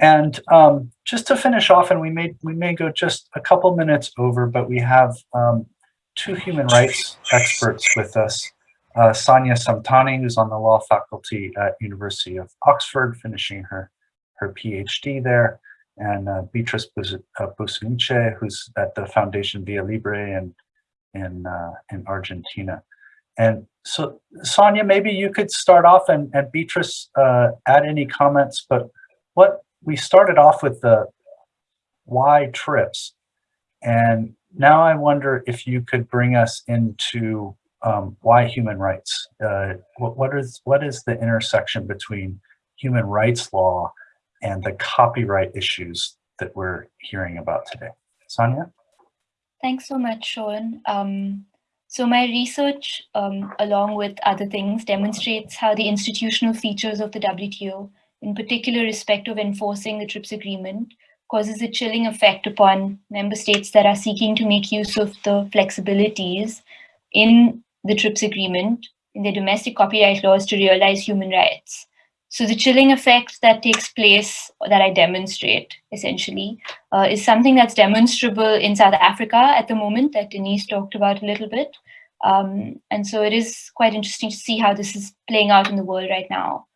And um, just to finish off, and we may we may go just a couple minutes over, but we have um, two human rights experts with us. Uh, Sonia Samtani, who's on the law faculty at University of Oxford, finishing her her PhD there, and uh, Beatrice uh, who's at the Foundation Via Libre in in uh, in Argentina. And so, Sonia, maybe you could start off, and, and Beatrice uh, add any comments. But what we started off with the why TRIPS, and now I wonder if you could bring us into um, why human rights. Uh, what, what is what is the intersection between human rights law and the copyright issues that we're hearing about today? Sonia? Thanks so much, Sean. Um, so my research, um, along with other things, demonstrates how the institutional features of the WTO, in particular respect of enforcing the TRIPS agreement, causes a chilling effect upon member states that are seeking to make use of the flexibilities in the TRIPS agreement in their domestic copyright laws to realize human rights. So the chilling effect that takes place, that I demonstrate essentially, uh, is something that's demonstrable in South Africa at the moment that Denise talked about a little bit. Um, and so it is quite interesting to see how this is playing out in the world right now.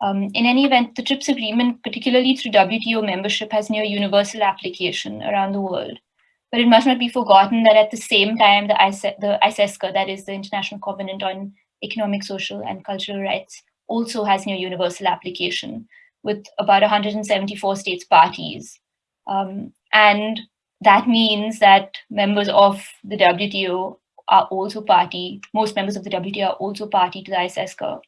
Um, in any event, the TRIPS agreement, particularly through WTO membership, has near universal application around the world. But it must not be forgotten that at the same time, the, ICE, the ICESCR, that is the International Covenant on Economic, Social, and Cultural Rights, also has near universal application with about 174 states parties. Um, and that means that members of the WTO are also party, most members of the WTO are also party to the ICESCR.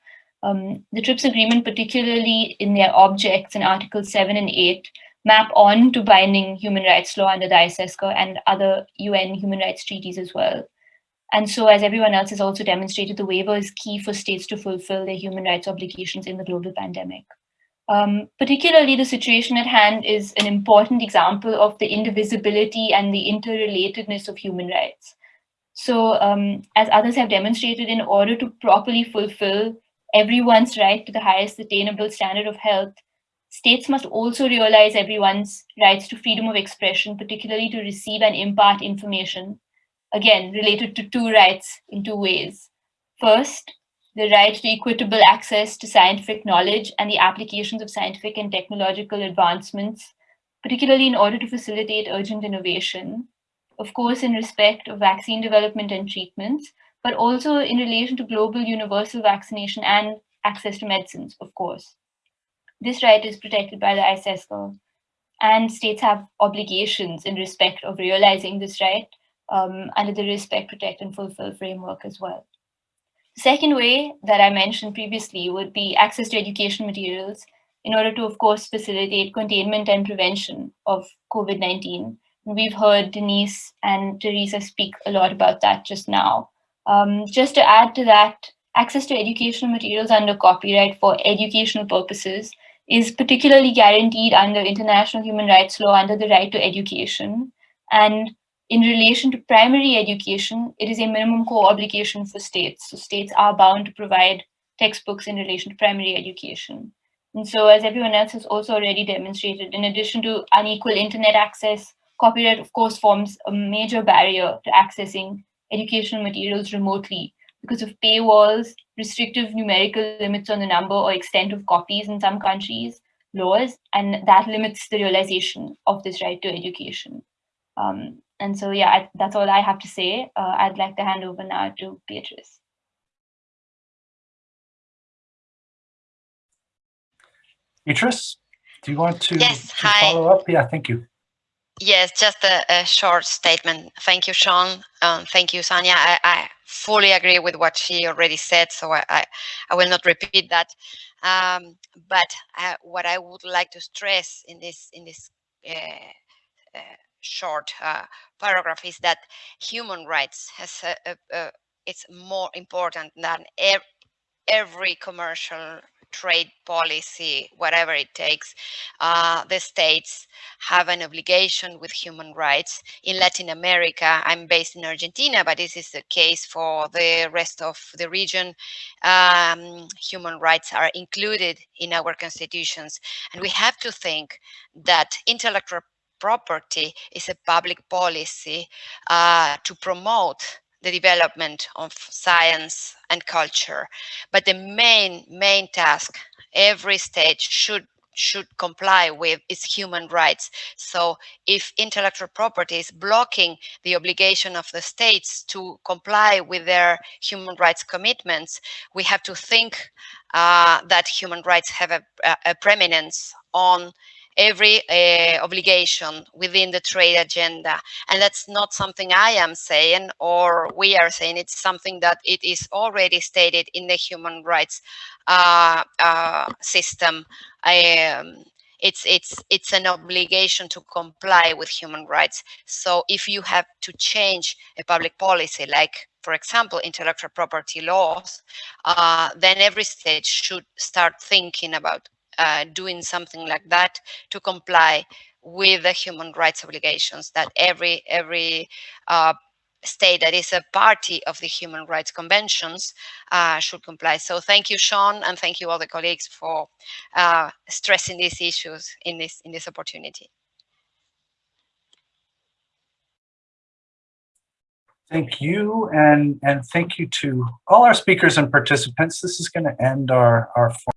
Um, the TRIPS agreement, particularly in their objects in Articles 7 and 8, map on to binding human rights law under the ICESCR and other UN human rights treaties as well. And so as everyone else has also demonstrated, the waiver is key for states to fulfill their human rights obligations in the global pandemic. Um, particularly the situation at hand is an important example of the indivisibility and the interrelatedness of human rights. So um, as others have demonstrated, in order to properly fulfill everyone's right to the highest attainable standard of health, states must also realize everyone's rights to freedom of expression, particularly to receive and impart information again, related to two rights in two ways. First, the right to equitable access to scientific knowledge and the applications of scientific and technological advancements, particularly in order to facilitate urgent innovation, of course, in respect of vaccine development and treatments, but also in relation to global universal vaccination and access to medicines, of course. This right is protected by the ICESCR, and states have obligations in respect of realizing this right um, under the respect, protect, and fulfill framework as well. The second way that I mentioned previously would be access to education materials in order to, of course, facilitate containment and prevention of COVID-19. We've heard Denise and Teresa speak a lot about that just now. Um, just to add to that, access to educational materials under copyright for educational purposes is particularly guaranteed under international human rights law under the right to education. And in relation to primary education, it is a minimum core obligation for states. So states are bound to provide textbooks in relation to primary education. And so as everyone else has also already demonstrated, in addition to unequal internet access, copyright of course forms a major barrier to accessing educational materials remotely because of paywalls, restrictive numerical limits on the number or extent of copies in some countries, laws, and that limits the realization of this right to education. Um, and so, yeah, I, that's all I have to say. Uh, I'd like to hand over now to Beatrice. Beatrice, do you want to, yes, to follow up? Yeah, thank you. Yes, just a, a short statement. Thank you, Sean. Um, thank you, Sonia. I, I, fully agree with what she already said, so I, I, I will not repeat that. Um, but uh, what I would like to stress in this in this uh, uh, short uh, paragraph is that human rights has a, a, it's more important than ev every commercial trade policy, whatever it takes, uh, the states have an obligation with human rights. In Latin America, I'm based in Argentina, but this is the case for the rest of the region. Um, human rights are included in our constitutions. And we have to think that intellectual property is a public policy uh, to promote the development of science and culture. But the main, main task every state should should comply with is human rights. So if intellectual property is blocking the obligation of the states to comply with their human rights commitments, we have to think uh, that human rights have a, a preeminence on every uh, obligation within the trade agenda. And that's not something I am saying or we are saying, it's something that it is already stated in the human rights uh, uh, system. Um, it's it's it's an obligation to comply with human rights. So if you have to change a public policy, like for example, intellectual property laws, uh, then every state should start thinking about uh, doing something like that to comply with the human rights obligations that every every uh, state that is a party of the human rights conventions uh, should comply. So thank you, Sean, and thank you all the colleagues for uh, stressing these issues in this in this opportunity. Thank you, and and thank you to all our speakers and participants. This is going to end our our.